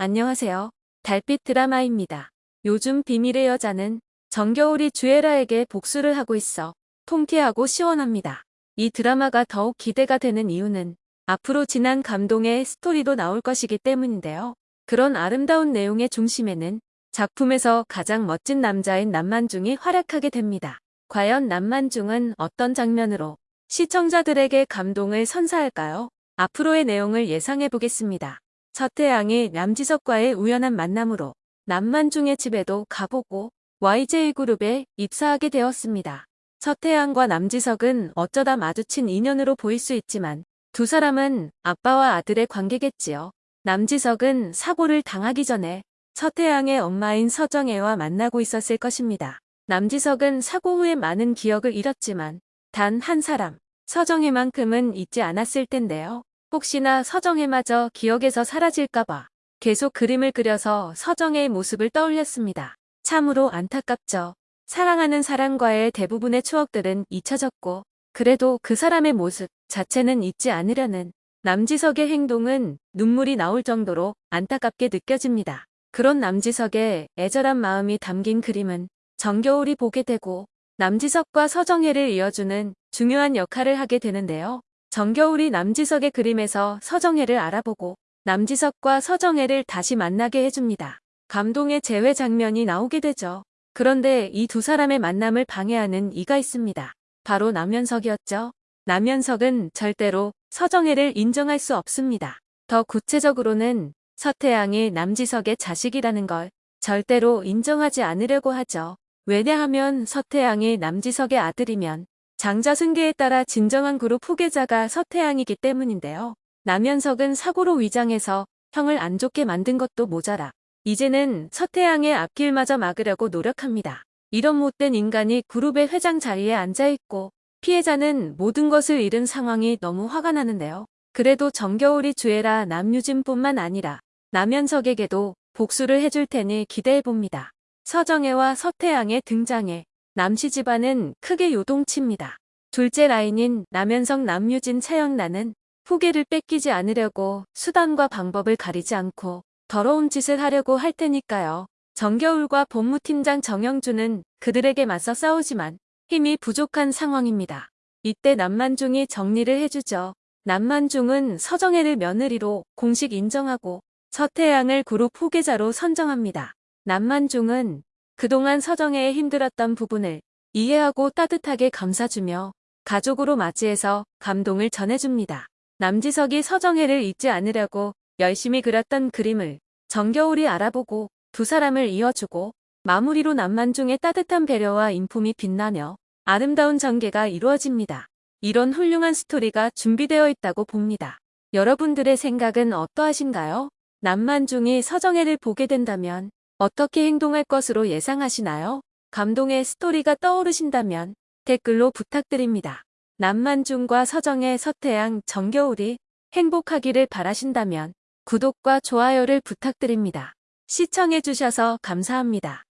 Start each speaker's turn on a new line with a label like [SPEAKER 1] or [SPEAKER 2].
[SPEAKER 1] 안녕하세요. 달빛 드라마입니다. 요즘 비밀의 여자는 정겨울이 주애라에게 복수를 하고 있어 통쾌하고 시원합니다. 이 드라마가 더욱 기대가 되는 이유는 앞으로 지난 감동의 스토리도 나올 것이기 때문인데요. 그런 아름다운 내용의 중심에는 작품에서 가장 멋진 남자인 남만중이 활약하게 됩니다. 과연 남만중은 어떤 장면으로 시청자들에게 감동을 선사할까요? 앞으로의 내용을 예상해 보겠습니다. 서태양이 남지석과의 우연한 만남으로 남만중의 집에도 가보고 YJ그룹에 입사하게 되었습니다. 서태양과 남지석은 어쩌다 마주친 인연으로 보일 수 있지만 두 사람은 아빠와 아들의 관계겠지요. 남지석은 사고를 당하기 전에 서태양의 엄마인 서정혜와 만나고 있었을 것입니다. 남지석은 사고 후에 많은 기억을 잃었지만 단 한 사람, 서정혜만큼은 잊지 않았을 텐데요. 혹시나 서정혜마저 기억에서 사라질까봐 계속 그림을 그려서 서정혜의 모습을 떠올렸습니다. 참으로 안타깝죠. 사랑하는 사람과의 대부분의 추억들은 잊혀졌고 그래도 그 사람의 모습 자체는 잊지 않으려는 남지석의 행동은 눈물이 나올 정도로 안타깝게 느껴집니다. 그런 남지석의 애절한 마음이 담긴 그림은 정겨울이 보게 되고 남지석과 서정혜를 이어주는 중요한 역할을 하게 되는데요. 정겨울이 남지석의 그림에서 서정혜를 알아보고 남지석과 서정혜를 다시 만나게 해줍니다. 감동의 재회 장면이 나오게 되죠. 그런데 이 두 사람의 만남을 방해하는 이가 있습니다. 바로 남현석이었죠. 남현석은 절대로 서정혜를 인정할 수 없습니다. 더 구체적으로는 서태양이 남지석의 자식이라는 걸 절대로 인정하지 않으려고 하죠. 왜냐하면 서태양이 남지석의 아들이면 장자 승계에 따라 진정한 그룹 후계자가 서태양이기 때문인데요. 남현석은 사고로 위장해서 형을 안 좋게 만든 것도 모자라 이제는 서태양의 앞길마저 막으려고 노력합니다. 이런 못된 인간이 그룹의 회장 자리에 앉아있고 피해자는 모든 것을 잃은 상황이 너무 화가 나는데요. 그래도 정겨울이 주애라 남유진뿐만 아니라 남현석에게도 복수를 해줄 테니 기대해봅니다. 서정혜와 서태양의 등장에 남씨 집안은 크게 요동칩니다. 둘째 라인인 남현석 남유진 차영란은 후계를 뺏기지 않으려고 수단과 방법을 가리지 않고 더러운 짓을 하려고 할 테니까요. 정겨울과 법무팀장 정영주는 그들에게 맞서 싸우지만 힘이 부족한 상황입니다. 이때 남만중이 정리를 해주죠. 남만중은 서정혜를 며느리로 공식 인정하고 서태양을 그룹 후계자로 선정합니다. 남만중은 그동안 서정혜에 힘들었던 부분을 이해하고 따뜻하게 감싸주며 가족으로 맞이해서 감동을 전해줍니다. 남지석이 서정혜를 잊지 않으려고 열심히 그렸던 그림을 정겨울이 알아보고 두 사람을 이어주고 마무리로 남만중의 따뜻한 배려와 인품이 빛나며 아름다운 전개가 이루어집니다. 이런 훌륭한 스토리가 준비되어 있다고 봅니다. 여러분들의 생각은 어떠하신가요? 남만중이 서정혜를 보게 된다면 어떻게 행동할 것으로 예상하시나요? 감동의 스토리가 떠오르신다면 댓글로 부탁드립니다. 남만중과 서정의 서태양, 정겨울이 행복하기를 바라신다면 구독과 좋아요를 부탁드립니다. 시청해주셔서 감사합니다.